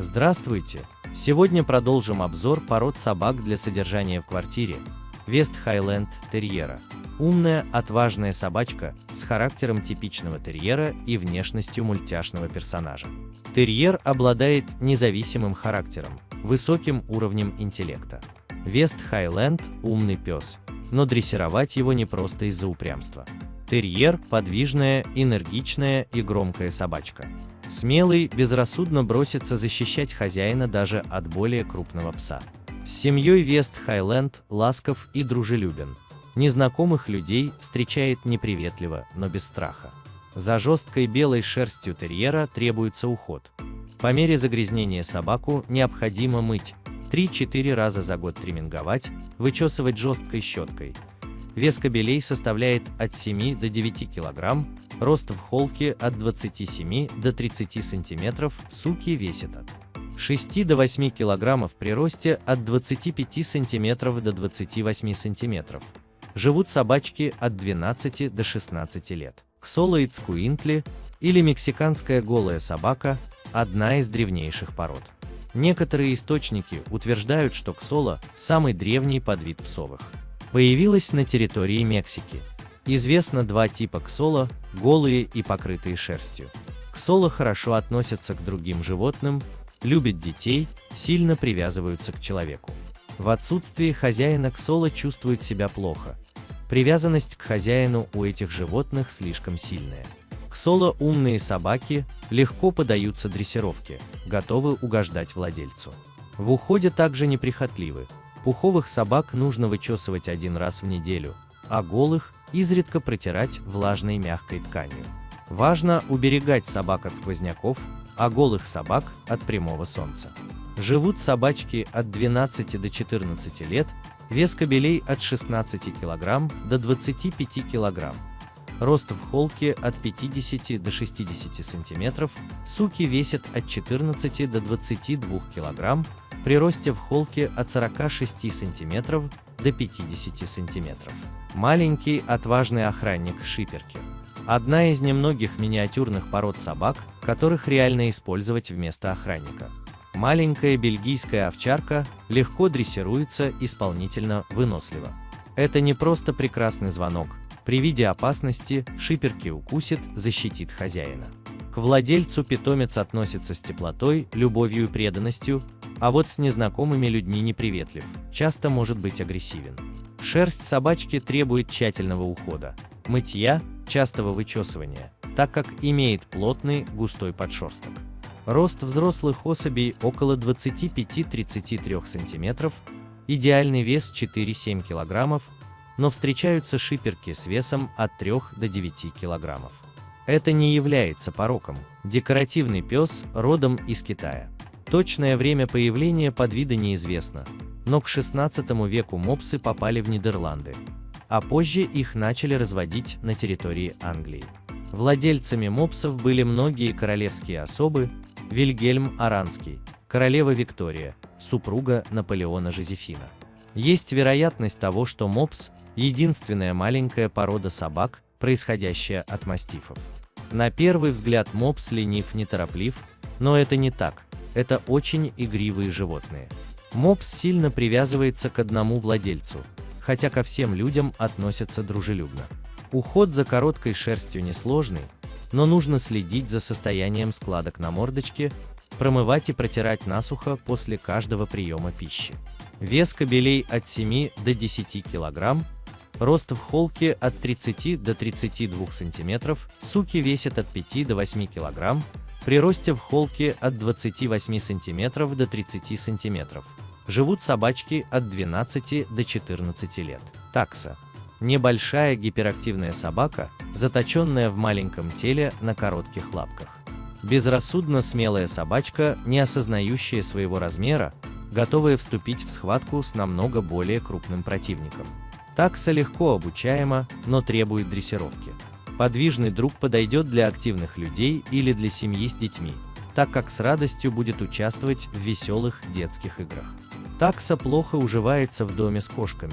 Здравствуйте! Сегодня продолжим обзор пород собак для содержания в квартире. Вест Хайленд Терьера. Умная, отважная собачка с характером типичного терьера и внешностью мультяшного персонажа. Терьер обладает независимым характером, высоким уровнем интеллекта. Вест Хайленд – умный пес, но дрессировать его не просто из-за упрямства. Терьер – подвижная, энергичная и громкая собачка. Смелый безрассудно бросится защищать хозяина даже от более крупного пса. С семьей Вест Хайленд ласков и дружелюбен. Незнакомых людей встречает неприветливо, но без страха. За жесткой белой шерстью терьера требуется уход. По мере загрязнения собаку необходимо мыть, 3-4 раза за год триминговать, вычесывать жесткой щеткой. Вес кобелей составляет от 7 до 9 кг, Рост в холке от 27 до 30 см, суки весят от 6 до 8 кг при росте от 25 см до 28 см. Живут собачки от 12 до 16 лет. Ксолоид скуинтли или мексиканская голая собака – одна из древнейших пород. Некоторые источники утверждают, что ксола – самый древний подвид псовых. Появилась на территории Мексики. Известно два типа ксола – голые и покрытые шерстью. Ксола хорошо относятся к другим животным, любят детей, сильно привязываются к человеку. В отсутствии хозяина ксола чувствует себя плохо. Привязанность к хозяину у этих животных слишком сильная. Ксола умные собаки, легко подаются дрессировке, готовы угождать владельцу. В уходе также неприхотливы. Пуховых собак нужно вычесывать один раз в неделю, а голых изредка протирать влажной мягкой тканью. Важно уберегать собак от сквозняков, а голых собак от прямого солнца. Живут собачки от 12 до 14 лет, вес кобелей от 16 кг до 25 кг. Рост в холке от 50 до 60 см, суки весят от 14 до 22 кг, при росте в холке от 46 см до 50 см. Маленький отважный охранник шиперки. Одна из немногих миниатюрных пород собак, которых реально использовать вместо охранника. Маленькая бельгийская овчарка легко дрессируется исполнительно вынослива. Это не просто прекрасный звонок, при виде опасности шиперки укусит, защитит хозяина. К владельцу питомец относится с теплотой, любовью и преданностью, а вот с незнакомыми людьми неприветлив, часто может быть агрессивен. Шерсть собачки требует тщательного ухода, мытья, частого вычесывания, так как имеет плотный, густой подшерсток. Рост взрослых особей около 25-33 см, идеальный вес 4-7 кг, но встречаются шиперки с весом от 3 до 9 кг. Это не является пороком, декоративный пес родом из Китая. Точное время появления подвида неизвестно, но к XVI веку мопсы попали в Нидерланды, а позже их начали разводить на территории Англии. Владельцами мопсов были многие королевские особы, Вильгельм Аранский, королева Виктория, супруга Наполеона Жозефина. Есть вероятность того, что мопс – единственная маленькая порода собак, происходящая от мастифов. На первый взгляд мопс ленив нетороплив, но это не так. Это очень игривые животные. Мопс сильно привязывается к одному владельцу, хотя ко всем людям относятся дружелюбно. Уход за короткой шерстью несложный, но нужно следить за состоянием складок на мордочке, промывать и протирать насухо после каждого приема пищи. Вес кобелей от 7 до 10 кг, рост в холке от 30 до 32 см, суки весят от 5 до 8 кг, при росте в холке от 28 см до 30 см. Живут собачки от 12 до 14 лет. Такса. Небольшая гиперактивная собака, заточенная в маленьком теле на коротких лапках. Безрассудно смелая собачка, не осознающая своего размера, готовая вступить в схватку с намного более крупным противником. Такса легко обучаема, но требует дрессировки. Подвижный друг подойдет для активных людей или для семьи с детьми, так как с радостью будет участвовать в веселых детских играх. Такса плохо уживается в доме с кошками.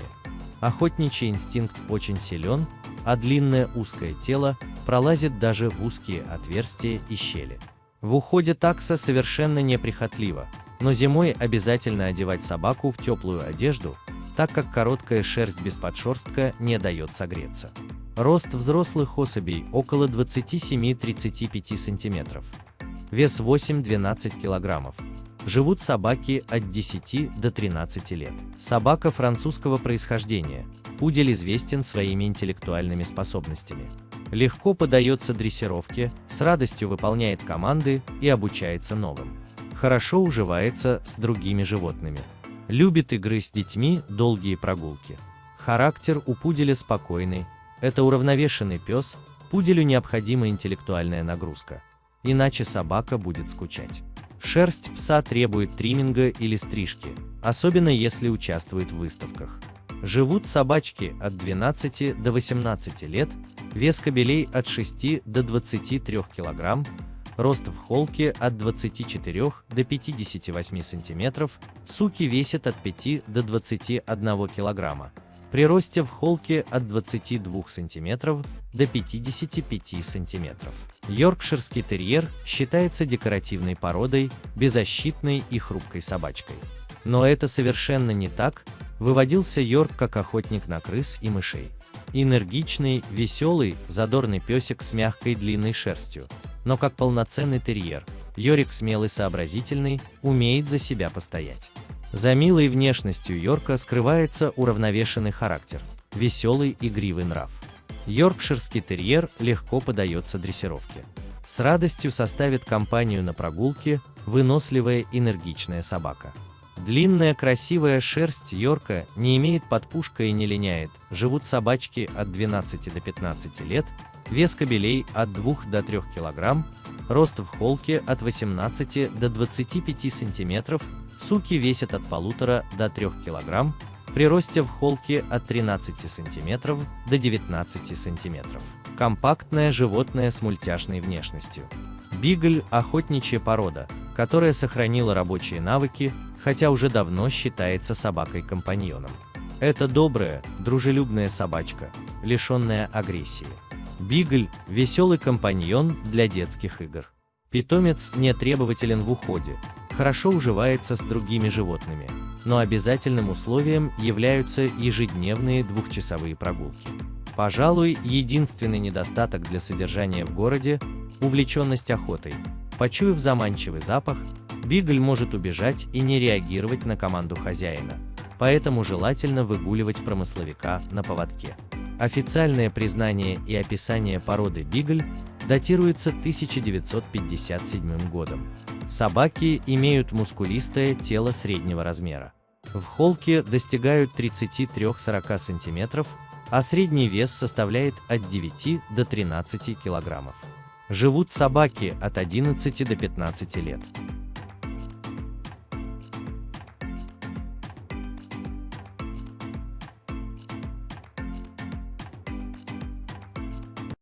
Охотничий инстинкт очень силен, а длинное узкое тело пролазит даже в узкие отверстия и щели. В уходе такса совершенно неприхотлива, но зимой обязательно одевать собаку в теплую одежду, так как короткая шерсть без подшерстка не дает согреться. Рост взрослых особей около 27-35 см. Вес 8-12 кг. Живут собаки от 10 до 13 лет. Собака французского происхождения. Пудель известен своими интеллектуальными способностями. Легко подается дрессировке, с радостью выполняет команды и обучается новым. Хорошо уживается с другими животными. Любит игры с детьми, долгие прогулки. Характер у пуделя спокойный. Это уравновешенный пес, пуделю необходима интеллектуальная нагрузка. Иначе собака будет скучать. Шерсть пса требует тримминга или стрижки, особенно если участвует в выставках. Живут собачки от 12 до 18 лет, вес кобелей от 6 до 23 кг, рост в холке от 24 до 58 см, суки весят от 5 до 21 кг, при росте в холке от 22 см до 55 см. Йоркширский терьер считается декоративной породой, беззащитной и хрупкой собачкой. Но это совершенно не так, выводился Йорк как охотник на крыс и мышей. Энергичный, веселый, задорный песик с мягкой длинной шерстью. Но как полноценный терьер, Йорик смелый сообразительный, умеет за себя постоять. За милой внешностью Йорка скрывается уравновешенный характер, веселый игривый нрав. Йоркширский терьер легко подается дрессировке. С радостью составит компанию на прогулке выносливая энергичная собака. Длинная красивая шерсть Йорка не имеет подпушка и не линяет, живут собачки от 12 до 15 лет, вес кобелей от 2 до 3 кг, рост в холке от 18 до 25 см, суки весят от 1,5 до 3 кг, при росте в холке от 13 см до 19 см. Компактное животное с мультяшной внешностью. Бигль – охотничья порода, которая сохранила рабочие навыки, хотя уже давно считается собакой-компаньоном. Это добрая, дружелюбная собачка, лишенная агрессии. Бигль – веселый компаньон для детских игр. Питомец не требователен в уходе, хорошо уживается с другими животными, но обязательным условием являются ежедневные двухчасовые прогулки. Пожалуй, единственный недостаток для содержания в городе – увлеченность охотой. Почуяв заманчивый запах, бигль может убежать и не реагировать на команду хозяина, поэтому желательно выгуливать промысловика на поводке. Официальное признание и описание породы бигль датируется 1957 годом. Собаки имеют мускулистое тело среднего размера. В холке достигают 33-40 см, а средний вес составляет от 9 до 13 кг. Живут собаки от 11 до 15 лет.